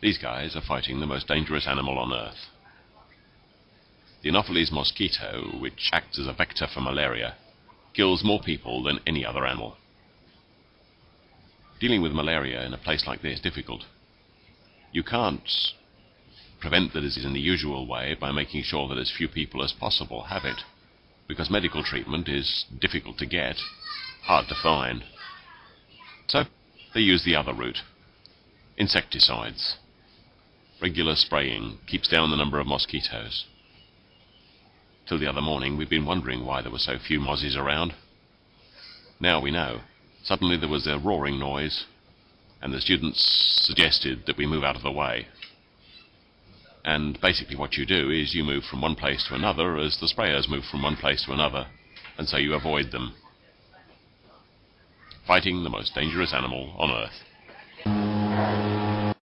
These guys are fighting the most dangerous animal on Earth. The Anopheles mosquito, which acts as a vector for malaria, kills more people than any other animal. Dealing with malaria in a place like this is difficult. You can't prevent the disease in the usual way by making sure that as few people as possible have it, because medical treatment is difficult to get, hard to find. So they use the other route. Insecticides. Regular spraying keeps down the number of mosquitoes. Till the other morning we'd been wondering why there were so few mozzies around. Now we know. Suddenly there was a roaring noise, and the students suggested that we move out of the way. And basically what you do is you move from one place to another as the sprayers move from one place to another, and so you avoid them. Fighting the most dangerous animal on Earth.